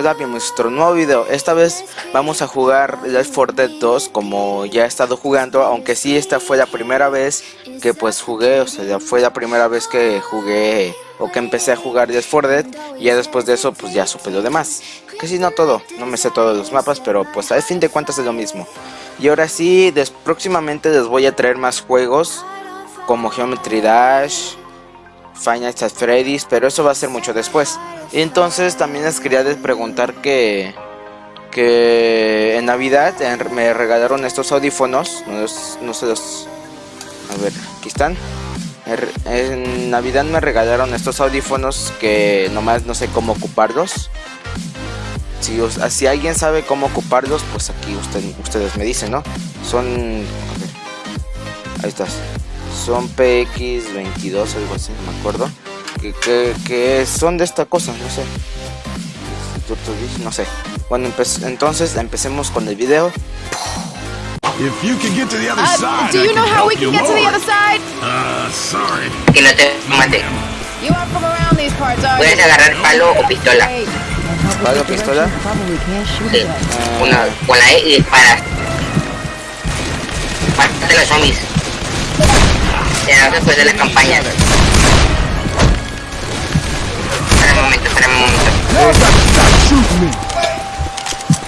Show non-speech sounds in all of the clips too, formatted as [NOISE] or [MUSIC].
hola, a nuestro nuevo video. Esta vez vamos a jugar Left 4 Dead 2 como ya he estado jugando, aunque sí esta fue la primera vez que pues jugué, o sea, fue la primera vez que jugué o que empecé a jugar Left 4 Dead y ya después de eso pues ya supe lo demás. Que si no todo, no me sé todos los mapas, pero pues al fin de cuentas es lo mismo. Y ahora sí, próximamente les voy a traer más juegos como Geometry Dash, Final Fantasy Freddy's, pero eso va a ser mucho después. Y entonces también les quería preguntar que que en Navidad me regalaron estos audífonos, no, sé los... A ver, aquí están. En Navidad me regalaron estos audífonos que nomás no sé cómo ocuparlos. Si, si alguien sabe cómo ocuparlos, pues aquí ustedes me dicen, ¿no? Son... Ahí estás son PX22 algo así, no me acuerdo. Que, que, son de esta cosa, no sé. No sé. Bueno, entonces empecemos con el video. If you can get to the other uh, side, do you know how we can get to the other side? Uh, sorry. Que no te mate. You are from around these parts, are Puedes agarrar palo o pistola. ¿Palo o pistola? Sí. Uh, Una, con la E y disparas. Mate los zombies después de la campaña. Espera un momento, espera un momento.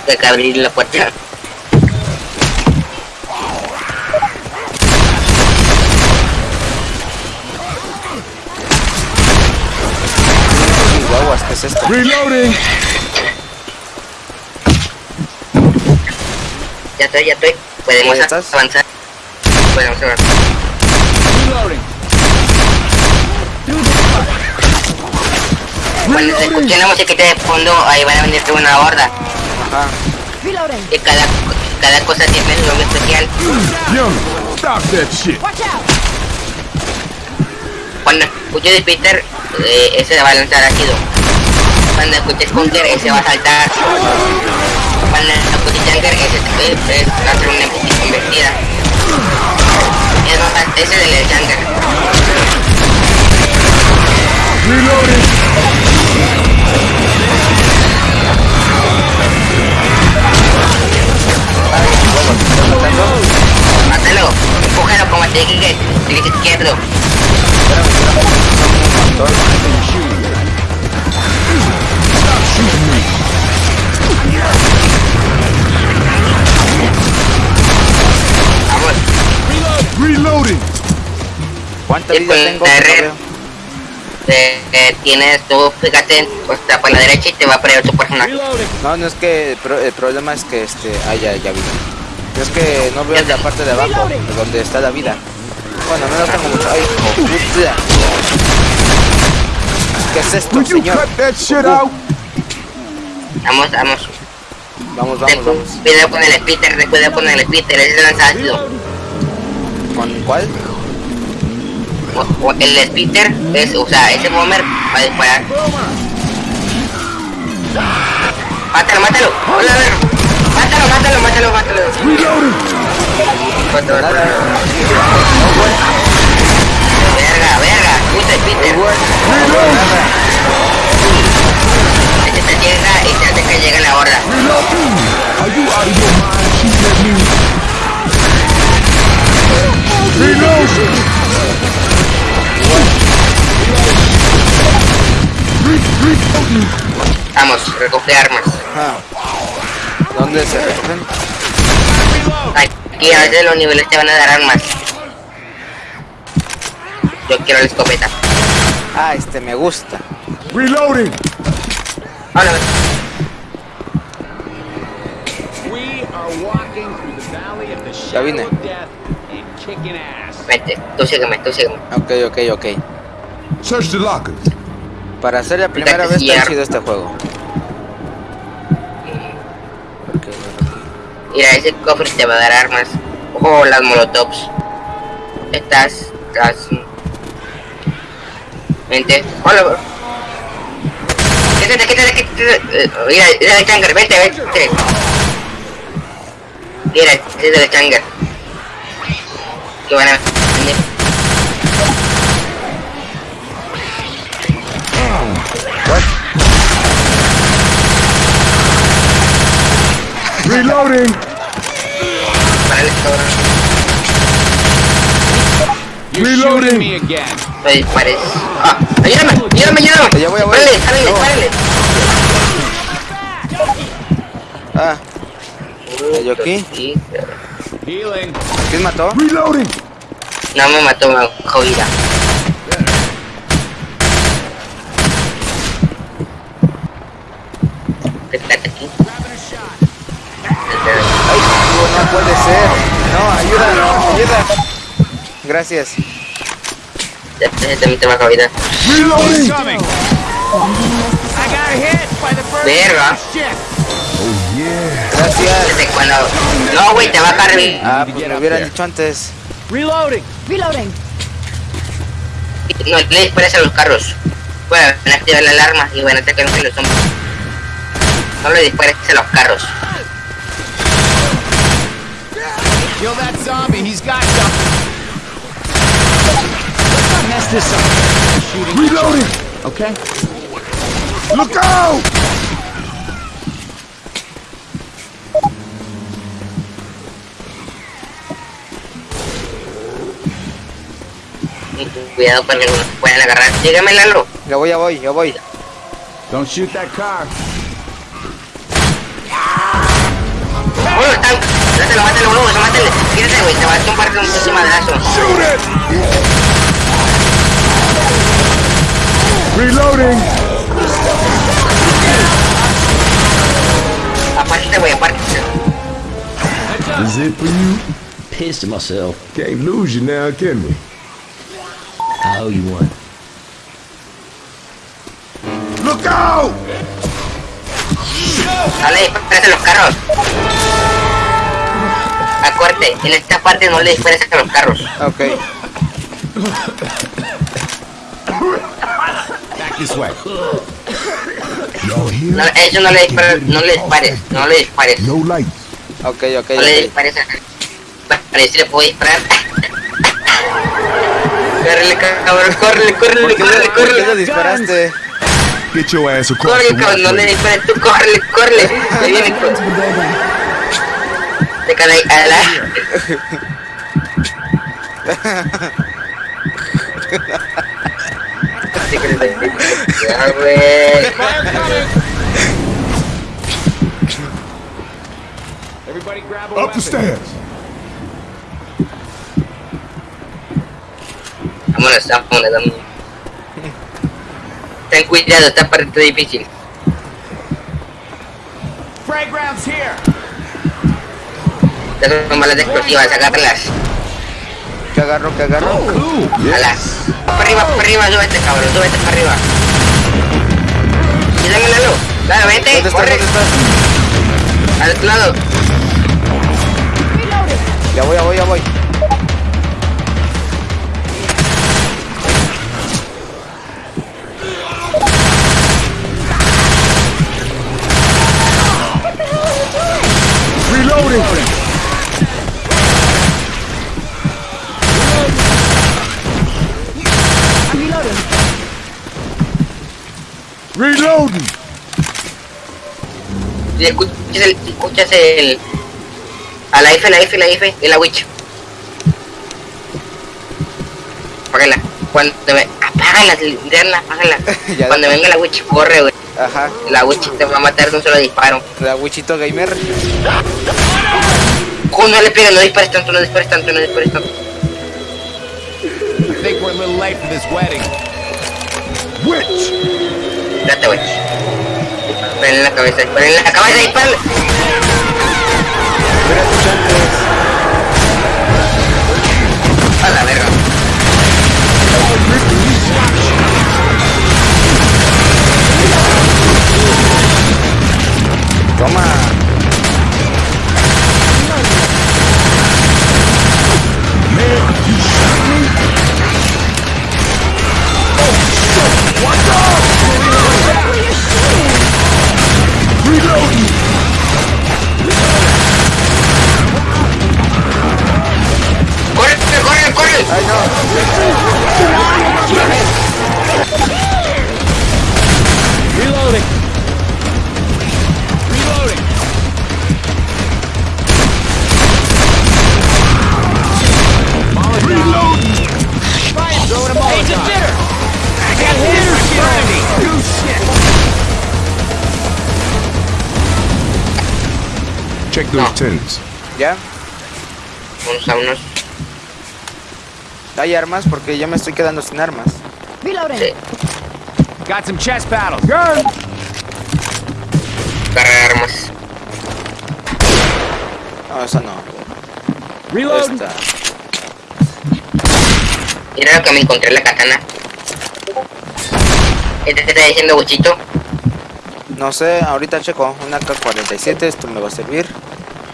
Hay que abrir la puerta. Guaguas, ¿qué es esto? Reloading. Ya estoy, ya estoy. Podemos avanzar. Podemos avanzar. Cuando se escuche la musiquita de fondo, ahí van a venir una horda. Ajá. Y cada, cada cosa tiene un nombre especial. Cuando escuches de Peter, eh, ese va a lanzar ácido. Cuando escuches Conker, ese va a saltar. Cuando escuches Junker, ese va a hacer una convertida. Es ese del. Reloading. Mátalo, empújalo como que el izquierdo. Reloading. ¿Cuánta vida tengo? eh, tienes tú, fíjate, pues te para la derecha y te va a poner tu personaje. No, no es que el problema es que este, ah, ya, ya vi. Es que no veo la parte de abajo, donde está la vida. Bueno, no tengo mucho. Ay, ¿Qué es esto, señor? Vamos, vamos. Vamos, vamos, vamos. Cuidado con el Spitter, cuidado con el Spitter, ese es el ¿Con cuál? el Spitter es, o sea, ese bomber va a disparar. Mátalo, mátalo. Hola, Mátalo, mátalo, mátalo, mátalo. Verga, verga, puta. Este te llega y te hace que llegue la horda. Vamos, recoge armas. Ah. ¿Dónde se recogen? Aquí a veces los niveles te van a dar armas. Yo quiero la escopeta. Ah, este me gusta. Reloading. Hola. Ya vine. Vete, tú sígueme, tú sígueme. Ok, ok, ok. Search the lockers. Para hacer la primera vez que ha sido este juego. Mira, ese cofre te va a dar armas. Ojo, las molotovs. Estas, las... Vente. Hola, Quítate, quítate, quítate. Mira, mira el changer, vente, vente. Mira, es el changer. Que van a... Reloading. Reloading. shooting me dispares. Ah, ayúdame, ayúdame, ayúdame. Ya voy, ya voy. Párale, párale, No. párale. Ah, ¿Yo aquí? ¿quién mató? Reloading. No me mató, me bajó vida. Quédate aquí. Ay, no puede ser. No, ayuda, ayuda. Gracias. Ya, ya también te bajó vida. Reloading. Coming. I got hit by the first Verga. Oh yeah. Gracias. Desde cuando... No, güey, te va a cargar. Ah, pues me hubieran dicho antes. Reloading. Reloading. No, le dispares a los carros. Bueno, van a activar la alarma y van a atacar a los hombres. No le dispares a los carros. Kill that zombie. He's got something. Let's not mess this up. Shooting. Reloading. Okay. Look out. Cuidado para que no nos puedan agarrar. Llégame, Lalo. Ya voy, ya voy, ya voy. Don't shoot that car. Están. Mátalo, mátalo, uno, mátale. Quédate, güey, te va a tumbar con un pinche madrazo. Shoot it. Reloading. Aparte, güey, aparte. Is it for you? Pissed at myself. Can't lose you now, can we? I owe you one. Look out. No le dispares a los carros. En esta parte no le dispares a los carros. Ok. No, eso no le dispares, no le dispares, no le dispares. No. Ok, ok, No le ok. dispares a... Para si le puedo disparar. Córrele, cabrón, córrele, ¿Por córrele, qué, córrele, le- por qué le córrele. disparaste? Get your ass across Córrele, the cabrón, no le dispares tú, córrele, córrele. Ahí viene, Into the building. te cae ahí, a la... Ya, güey. Fire coming. Everybody grab a Up weapon. the stairs. Vámonos, vámonos, vámonos. Ten cuidado, esta parte está difícil. Frag rounds here. Estas son balas explosivas, agárralas. ¿Qué agarro, qué agarro? Alas. Para arriba, para arriba, súbete, cabrón, súbete para arriba. Y dame la luz. Dale, vente, ¿Dónde estás? corre. ¿Dónde estás? Al otro lado. Ya voy, ya voy, ya voy. Reloading. Reloading. Reloading. Si escuchas el, si escuchas el... A la F, la F, la F, de la witch. Apágala. Cuando me... Apágala, linterna, apágala. [LAUGHS] Cuando venga la witch, corre, güey. Ajá. La witch te va a matar de un solo disparo. La Wichito Gamer. Oh, no le pegues, no dispares tanto, no dispares tanto, no dispares tanto. I think we're a little late for this wedding. Witch. Date. Disparen en la cabeza, en la cabeza, disparen. Hubiera check those tents. ¿Ya? Unos a unos. ¿Hay armas? Porque ya me estoy quedando sin armas. Reloading. Sí. Got some chest paddles. Gun! Cargar armas. No, esa no. Reloading. Esta. Mira lo que me encontré en la katana. Este te está diciendo Buchito. No sé, ahorita checo. Una K-47, esto me va a servir.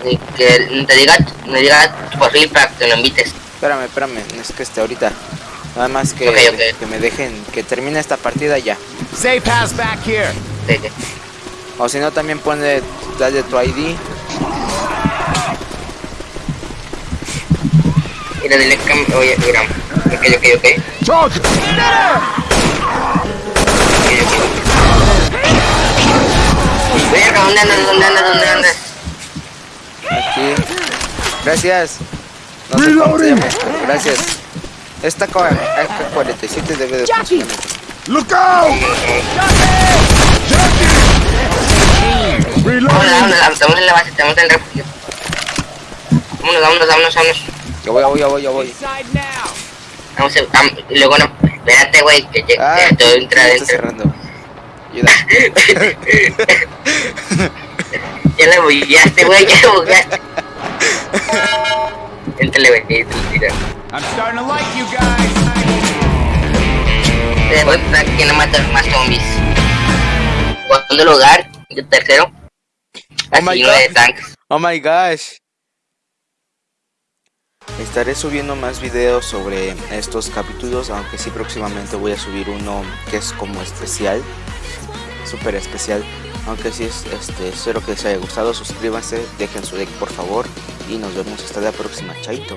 Y que te diga, me diga tu perfil para que lo invites. Espérame, espérame, es que este ahorita. Nada más que, que me dejen, que termine esta partida ya. Safe house back here. Sí, sí. O si no, también pone, dale tu ID. Mira, dile que oye, mira. Ok, ok, ok. Talk! ok, ok. Verga, ¿dónde andas? ¿Dónde andas? ¿Dónde andas? Aquí. Gracias. No sé cómo se llama, pero gracias. Esta AK-47 debe de Jackie. Look out! Vámonos, Reloading! vámonos, estamos en la base, estamos en el refugio. Vámonos, vámonos, vámonos, vámonos. Ya voy, ya voy, ya voy, ya voy. Vamos a, luego no, espérate, güey, que ya Ah, ya todo Ayuda. ya la bugueaste, güey, ya la bugueaste. Éntale, güey, y tú tira. I'm starting to like you guys. Eh, Voy para que no matar más zombies. Segundo lugar, y tercero. Oh my Asesino de God. tanques. Oh my gosh. Estaré subiendo más videos sobre estos capítulos, aunque sí próximamente voy a subir uno que es como especial, súper especial. Aunque sí es, este, espero que les haya gustado, suscríbanse, dejen su like por favor y nos vemos hasta la próxima, chaito.